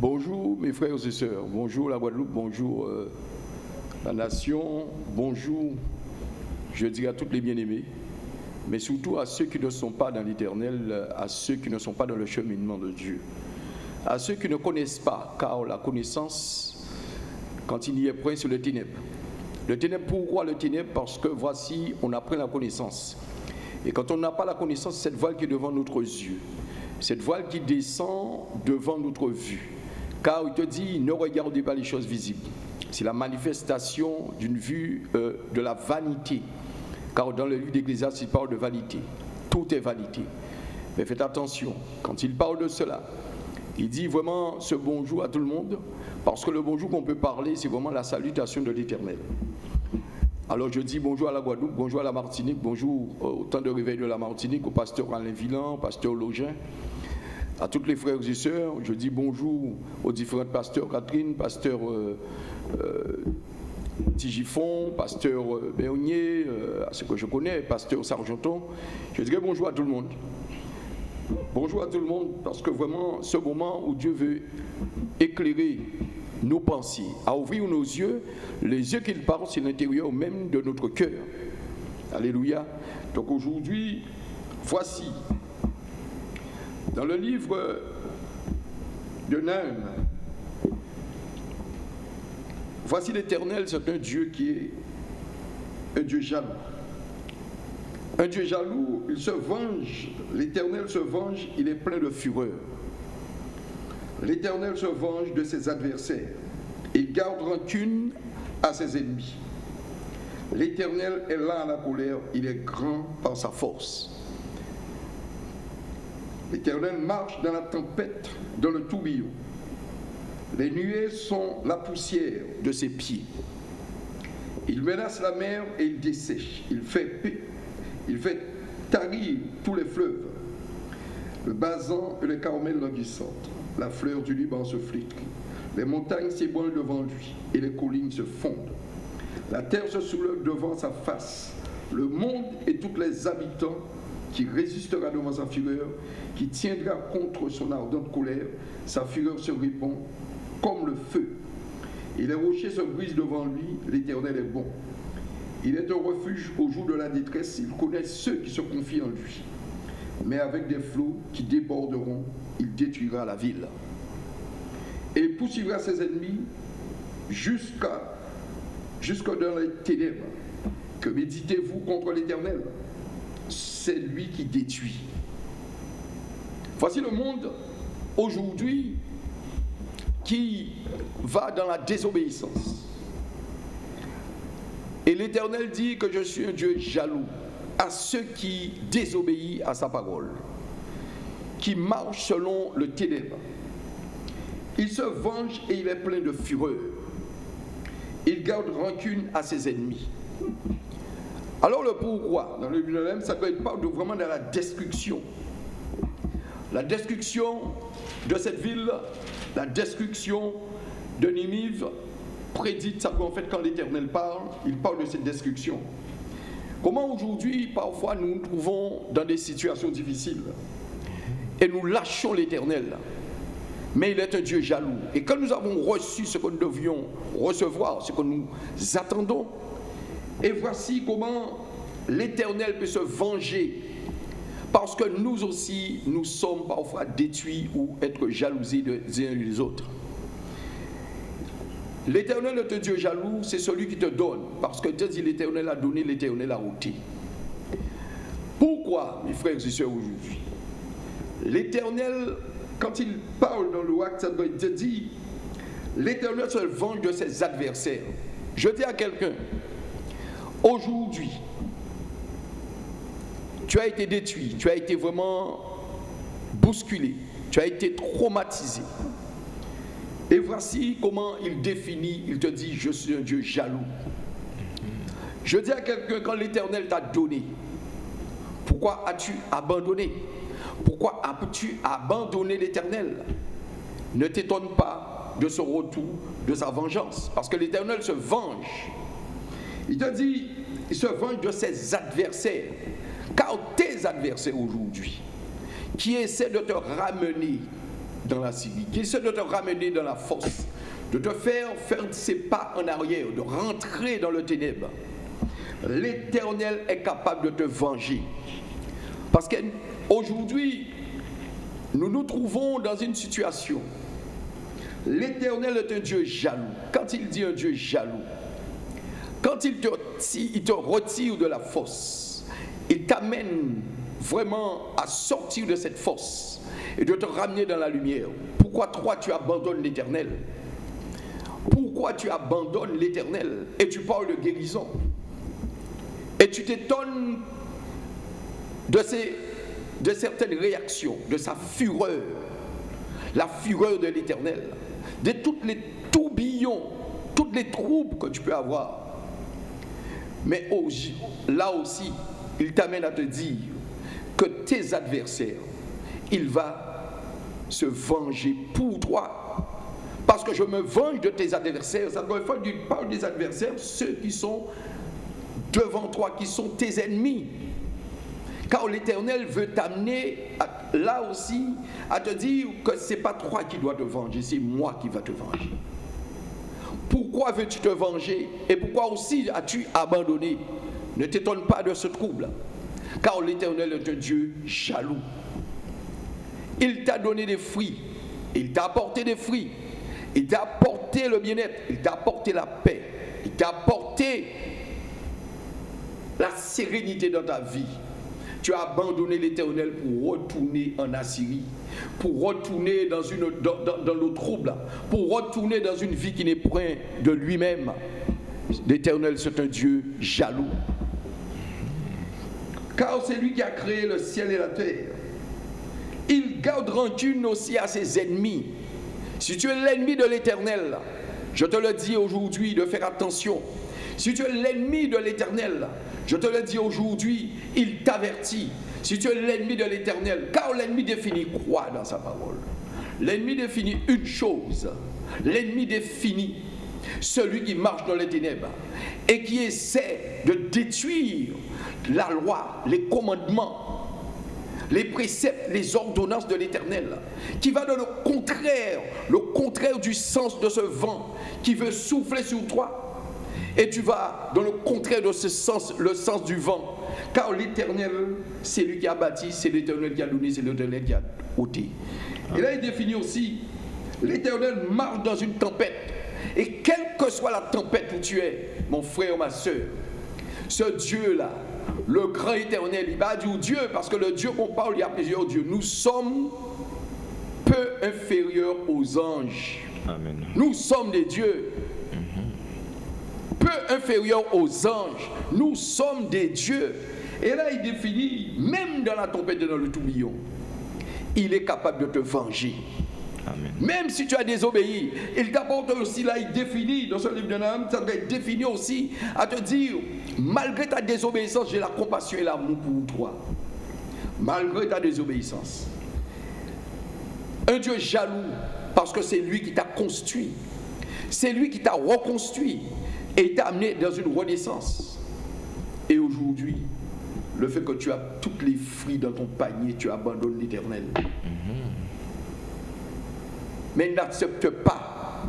Bonjour mes frères et sœurs, bonjour la Guadeloupe, bonjour euh, la nation, bonjour, je dirais à toutes les bien-aimés, mais surtout à ceux qui ne sont pas dans l'éternel, à ceux qui ne sont pas dans le cheminement de Dieu, à ceux qui ne connaissent pas, car la connaissance, quand il y est point sur le ténèbre. Le ténèbre, pourquoi le ténèbre? Parce que voici, on apprend la connaissance. Et quand on n'a pas la connaissance, cette voile qui est devant notre yeux, cette voile qui descend devant notre vue. Car il te dit, ne regardez pas les choses visibles. C'est la manifestation d'une vue euh, de la vanité. Car dans le livre d'Ecclésiaste, il parle de vanité. Tout est vanité. Mais faites attention, quand il parle de cela, il dit vraiment ce bonjour à tout le monde, parce que le bonjour qu'on peut parler, c'est vraiment la salutation de l'Éternel. Alors je dis bonjour à la Guadeloupe, bonjour à la Martinique, bonjour au temps de réveil de la Martinique, au pasteur Alain Villan, au pasteur Login, à tous les frères et sœurs, je dis bonjour aux différents pasteurs, Catherine, pasteur euh, euh, Tigifon, pasteur euh, Béonier, à ceux que je connais, pasteur Sargenton. Je dirais bonjour à tout le monde. Bonjour à tout le monde, parce que vraiment, ce moment où Dieu veut éclairer nos pensées, à ouvrir nos yeux, les yeux qu'il parle, c'est l'intérieur même de notre cœur. Alléluia. Donc aujourd'hui, voici dans le livre de Nahum, voici l'Éternel, c'est un Dieu qui est un Dieu jaloux. Un Dieu jaloux, il se venge, l'Éternel se venge, il est plein de fureur. L'Éternel se venge de ses adversaires. Il garde rancune à ses ennemis. L'Éternel est là à la colère, il est grand par sa force. L'Éternel marche dans la tempête, dans le tourbillon. Les nuées sont la poussière de ses pieds. Il menace la mer et il dessèche. Il fait, il fait tarir tous les fleuves. Le basan et le carmel languissantes. La fleur du Liban se flique. Les montagnes s'ébranlent devant lui et les collines se fondent. La terre se soulève devant sa face. Le monde et tous les habitants qui résistera devant sa fureur, qui tiendra contre son ardente colère, sa fureur se répand comme le feu. Et les rochers se brisent devant lui, l'Éternel est bon. Il est un refuge au jour de la détresse, il connaît ceux qui se confient en lui. Mais avec des flots qui déborderont, il détruira la ville. Et poursuivra ses ennemis jusqu'à jusqu'à dans les ténèbres. Que méditez-vous contre l'Éternel? C'est lui qui détruit. Voici le monde aujourd'hui qui va dans la désobéissance. Et l'Éternel dit que je suis un Dieu jaloux à ceux qui désobéissent à sa parole, qui marchent selon le ténèbre. Il se venge et il est plein de fureur. Il garde rancune à ses ennemis. Alors le pourquoi, dans le Bible, ça parle de vraiment de la destruction. La destruction de cette ville, la destruction de Ninive, prédite ça en fait quand l'Éternel parle, il parle de cette destruction. Comment aujourd'hui, parfois, nous nous trouvons dans des situations difficiles et nous lâchons l'Éternel. Mais il est un Dieu jaloux. Et quand nous avons reçu ce que nous devions recevoir, ce que nous attendons, et voici comment l'Éternel peut se venger. Parce que nous aussi, nous sommes parfois détruits ou être jalousés des uns des autres. L'éternel un Dieu jaloux, c'est celui qui te donne. Parce que Dieu dit l'éternel a donné, l'éternel a ôté. Pourquoi, mes frères et sœurs, aujourd'hui? L'éternel, quand il parle dans le acte, Dieu dit l'éternel se venge de ses adversaires. Je dis à quelqu'un, Aujourd'hui, tu as été détruit, tu as été vraiment bousculé, tu as été traumatisé. Et voici comment il définit, il te dit, je suis un Dieu jaloux. Je dis à quelqu'un, quand l'Éternel t'a donné, pourquoi as-tu abandonné? Pourquoi as-tu abandonné l'Éternel? Ne t'étonne pas de ce retour, de sa vengeance, parce que l'Éternel se venge il te dit, se venge de ses adversaires. Car tes adversaires aujourd'hui, qui essaient de te ramener dans la Syrie, qui essaie de te ramener dans la force, de te faire faire ses pas en arrière, de rentrer dans le ténèbre, l'Éternel est capable de te venger. Parce qu'aujourd'hui, nous nous trouvons dans une situation. L'Éternel est un Dieu jaloux. Quand il dit un Dieu jaloux, quand il te, retire de la force, il t'amène vraiment à sortir de cette force et de te ramener dans la lumière. Pourquoi toi tu abandonnes l'Éternel? Pourquoi tu abandonnes l'Éternel et tu parles de guérison? Et tu t'étonnes de, de certaines réactions, de sa fureur, la fureur de l'Éternel, de tous les tourbillons, toutes les troubles que tu peux avoir. Mais là aussi, il t'amène à te dire que tes adversaires, il va se venger pour toi. Parce que je me venge de tes adversaires. Ça doit faire d'une part des adversaires, ceux qui sont devant toi, qui sont tes ennemis. Car l'Éternel veut t'amener là aussi à te dire que ce n'est pas toi qui dois te venger, c'est moi qui va te venger. Pourquoi veux-tu te venger Et pourquoi aussi as-tu abandonné? Ne t'étonne pas de ce trouble. Car l'Éternel est un Dieu jaloux. Il t'a donné des fruits. Il t'a apporté des fruits. Il t'a apporté le bien-être. Il t'a apporté la paix. Il t'a apporté la sérénité dans ta vie. Tu as abandonné l'Éternel pour retourner en Assyrie, pour retourner dans, une, dans, dans le trouble, pour retourner dans une vie qui n'est point de lui-même. L'Éternel, c'est un Dieu jaloux. Car c'est lui qui a créé le ciel et la terre. Il garde rancune aussi à ses ennemis. Si tu es l'ennemi de l'Éternel, je te le dis aujourd'hui de faire attention. Si tu es l'ennemi de l'Éternel, je te le dis aujourd'hui, il t'avertit. Si tu es l'ennemi de l'Éternel, car l'ennemi définit quoi dans sa parole? L'ennemi définit une chose. L'ennemi définit celui qui marche dans les ténèbres et qui essaie de détruire la loi, les commandements, les préceptes, les ordonnances de l'Éternel, qui va dans le contraire, le contraire du sens de ce vent qui veut souffler sur toi et tu vas dans le contraire de ce sens, le sens du vent. Car l'Éternel, c'est lui qui a bâti, c'est l'Éternel qui a donné, c'est l'Éternel qui a ôté. Et là, il définit aussi, l'Éternel marche dans une tempête. Et quelle que soit la tempête où tu es, mon frère ou ma soeur, ce Dieu-là, le grand éternel, il va dire Dieu, parce que le Dieu qu'on parle, il y a plusieurs dieux. Nous sommes peu inférieurs aux anges. Amen. Nous sommes des dieux peu inférieurs aux anges. Nous sommes des dieux. Et là, il définit, même dans la tempête et dans le tourbillon, il est capable de te venger. Amen. Même si tu as désobéi, il t'apporte aussi, là, il définit, dans ce livre de Nahum, ça doit être défini aussi à te dire, malgré ta désobéissance, j'ai la compassion et l'amour pour toi. Malgré ta désobéissance. Un Dieu jaloux, parce que c'est lui qui t'a construit. C'est lui qui t'a reconstruit et t'a amené dans une renaissance. Et aujourd'hui, le fait que tu as toutes les fruits dans ton panier, tu abandonnes l'éternel. Mais n'accepte pas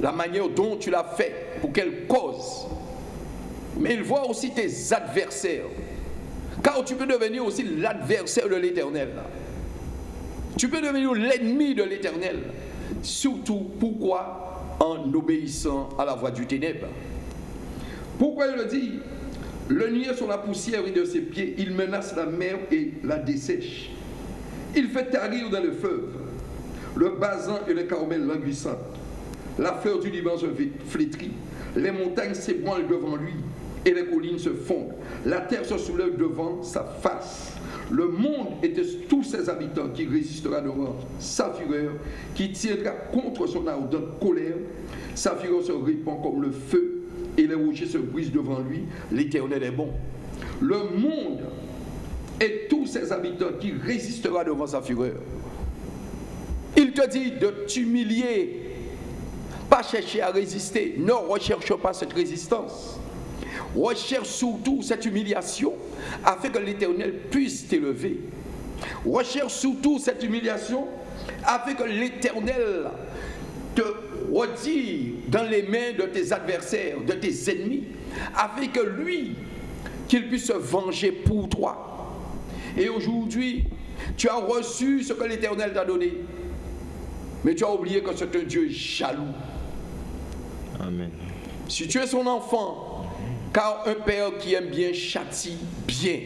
la manière dont tu l'as fait, pour quelle cause. Mais il voit aussi tes adversaires. Car tu peux devenir aussi l'adversaire de l'éternel. Tu peux devenir l'ennemi de l'éternel. Surtout, pourquoi en obéissant à la voix du ténèbre. Pourquoi il le dit Le nier sur la poussière et de ses pieds, il menace la mer et la dessèche. Il fait tarir dans le fleuve le basin et le carmel languissant. La fleur du Liban se flétrit. Les montagnes s'ébranlent devant lui et les collines se fondent. La terre se soulève devant sa face. Le monde et tous ses habitants qui résistera devant sa fureur, qui tiendra contre son ardente colère. Sa fureur se répand comme le feu et les rochers se brisent devant lui. L'Éternel est bon. Le monde et tous ses habitants qui résistera devant sa fureur. Il te dit de t'humilier, pas chercher à résister. Ne recherche pas cette résistance. Recherche surtout cette humiliation afin que l'Éternel puisse t'élever. Recherche surtout cette humiliation afin que l'Éternel te retire dans les mains de tes adversaires, de tes ennemis, afin que lui, qu'il puisse se venger pour toi. Et aujourd'hui, tu as reçu ce que l'Éternel t'a donné, mais tu as oublié que c'est un Dieu jaloux. Amen. Si tu es son enfant, car un père qui aime bien châtie bien.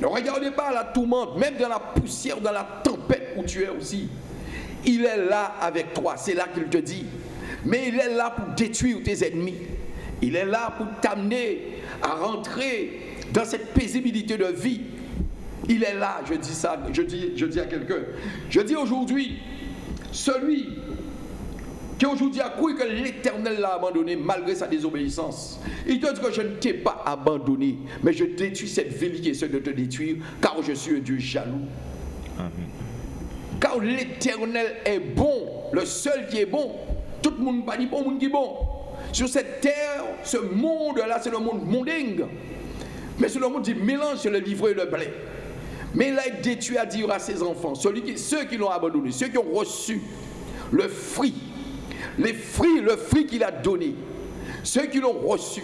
Ne regardez pas la tourmente, même dans la poussière, dans la tempête où tu es aussi. Il est là avec toi, c'est là qu'il te dit. Mais il est là pour détruire tes ennemis. Il est là pour t'amener à rentrer dans cette paisibilité de vie. Il est là, je dis ça, je dis, je dis à quelqu'un. Je dis aujourd'hui, celui qui aujourd'hui a cru que l'Éternel l'a abandonné malgré sa désobéissance. Il te dit que je ne t'ai pas abandonné, mais je détruis cette ville qui essaie de te détruire, car je suis un Dieu jaloux. Amen. Car l'Éternel est bon, le seul qui est bon. Tout le monde pas dit bon, monde qui est bon. Sur cette terre, ce monde-là, c'est le monde mondingue. Mais c'est le monde du mélange, le livre et le blé. Mais il a détruit à dire à ses enfants, celui qui, ceux qui l'ont abandonné, ceux qui ont reçu le fruit, les fruits, le fruit qu'il a donné, ceux qui l'ont reçu.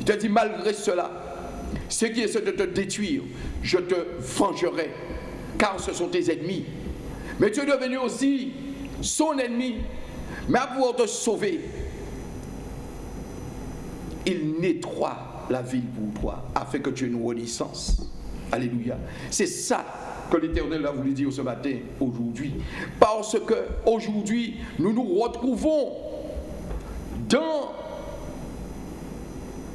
Il te dit, malgré cela, ceux qui essaient de te détruire, je te vengerai, car ce sont tes ennemis. Mais tu es devenu aussi son ennemi, mais à pouvoir te sauver, il nettoie la ville pour toi, afin que tu aies une renaissance. Alléluia. C'est ça que l'Éternel a voulu dire ce matin, aujourd'hui. Parce que aujourd'hui, nous nous retrouvons dans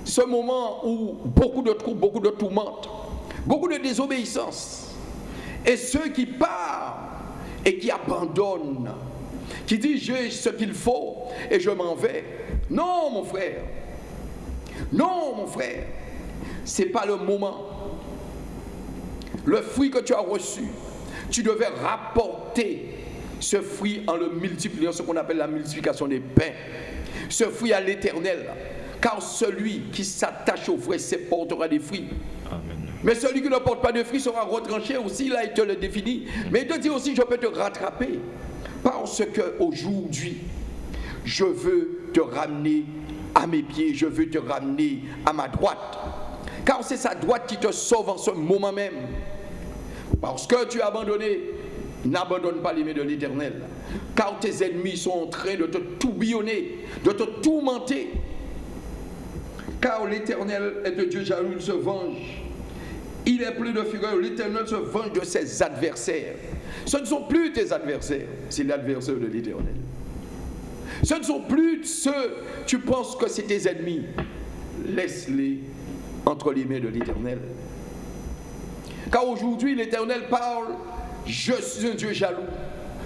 ce moment où beaucoup de troubles, beaucoup de tourmentes, beaucoup de désobéissance. Et ceux qui partent et qui abandonnent, qui disent j'ai ce qu'il faut et je m'en vais. Non, mon frère. Non, mon frère. Ce n'est pas le moment. Le fruit que tu as reçu, tu devais rapporter ce fruit en le multipliant, ce qu'on appelle la multiplication des pains. Ce fruit à l'éternel. Car celui qui s'attache au vrai, se portera des fruits. Amen. Mais celui qui ne porte pas de fruits sera retranché aussi, là il te le définit. Mais il te dit aussi, je peux te rattraper. Parce que aujourd'hui, je veux te ramener à mes pieds, je veux te ramener à ma droite. Car c'est sa droite qui te sauve en ce moment même. Parce que tu as abandonné, n'abandonne pas mains de l'Éternel. Car tes ennemis sont en train de te tourbillonner, de te tourmenter. Car l'Éternel est un Dieu jaloux, il se venge. Il est plein de fureur. L'Éternel se venge de ses adversaires. Ce ne sont plus tes adversaires, c'est l'adversaire de l'Éternel. Ce ne sont plus ceux, tu penses que c'est tes ennemis. Laisse-les entre les mains de l'Éternel. Car aujourd'hui, l'Éternel parle, je suis un Dieu jaloux.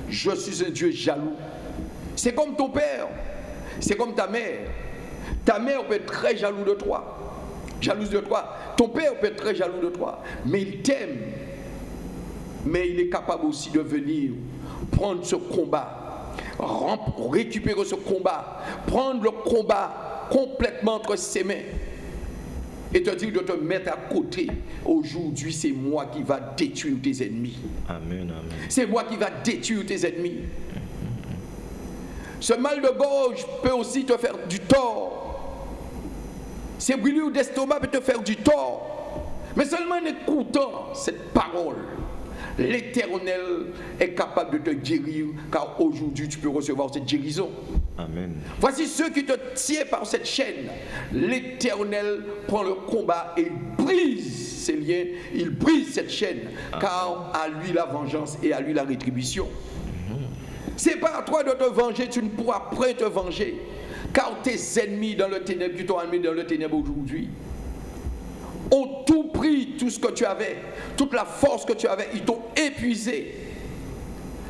Je suis un Dieu jaloux. C'est comme ton père, c'est comme ta mère. Ta mère peut être très jaloux de toi, jalouse de toi. Ton père peut être très jaloux de toi, mais il t'aime. Mais il est capable aussi de venir prendre ce combat, récupérer ce combat, prendre le combat complètement entre ses mains et te dire de te mettre à côté. Aujourd'hui, c'est moi qui va détruire tes ennemis. Amen, amen. C'est moi qui va détruire tes ennemis. Ce mal de gorge peut aussi te faire du tort. Ces brûlures d'estomac peuvent te faire du tort. Mais seulement en écoutant cette parole, l'Éternel est capable de te guérir, car aujourd'hui tu peux recevoir cette guérison. Amen. Voici ceux qui te tiennent par cette chaîne. L'Éternel prend le combat et brise ces liens, il brise cette chaîne, car à lui la vengeance et à lui la rétribution. C'est pas à toi de te venger, tu ne pourras point te venger. Car tes ennemis dans le ténèbre, qui t'ont amené dans le ténèbre aujourd'hui, ont tout pris, tout ce que tu avais, toute la force que tu avais, ils t'ont épuisé.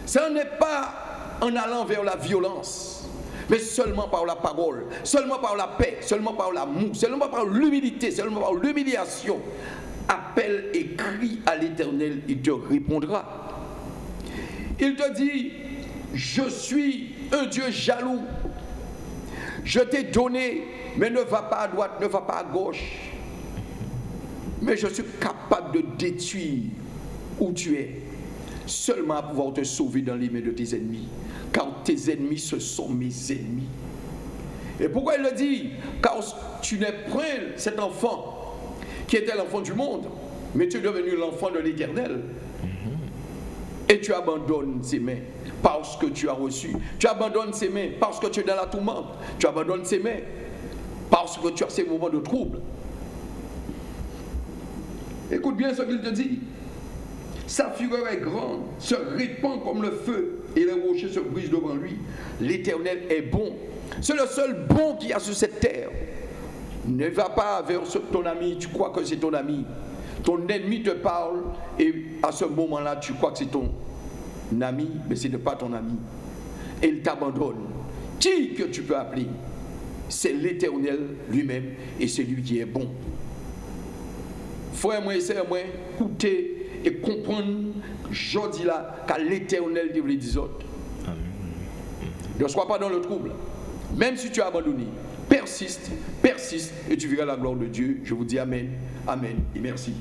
Ce n'est pas en allant vers la violence, mais seulement par la parole, seulement par la paix, seulement par l'amour, seulement par l'humilité, seulement par l'humiliation. Appelle et crie à l'Éternel, il te répondra. Il te dit, je suis un Dieu jaloux. Je t'ai donné, mais ne va pas à droite, ne va pas à gauche. Mais je suis capable de détruire où tu es. seulement à pouvoir te sauver dans les mains de tes ennemis. Car tes ennemis, ce sont mes ennemis. Et pourquoi il le dit Car tu n'es point cet enfant qui était l'enfant du monde, mais tu es devenu l'enfant de l'éternel. Et tu abandonnes ses mains parce que tu as reçu. Tu abandonnes ses mains parce que tu es dans la tourmente. Tu abandonnes ses mains parce que tu as ces moments de trouble. Écoute bien ce qu'il te dit. Sa fureur est grande, se répand comme le feu, et les rochers se brisent devant lui. L'Éternel est bon. C'est le seul bon qu'il y a sur cette terre. Ne va pas vers ton ami, tu crois que c'est ton ami. Ton ennemi te parle et à ce moment-là, tu crois que c'est ton ami, mais ce n'est pas ton ami. Et il t'abandonne. Qui que tu peux appeler C'est l'Éternel lui-même et c'est lui qui est bon. Frère, moi et sœur, moi, écoutez et comprendre, je dis là, qu'à l'Éternel les autres. Ne sois pas dans le trouble. Même si tu as abandonné, persiste, persiste et tu verras la gloire de Dieu. Je vous dis Amen, Amen et merci.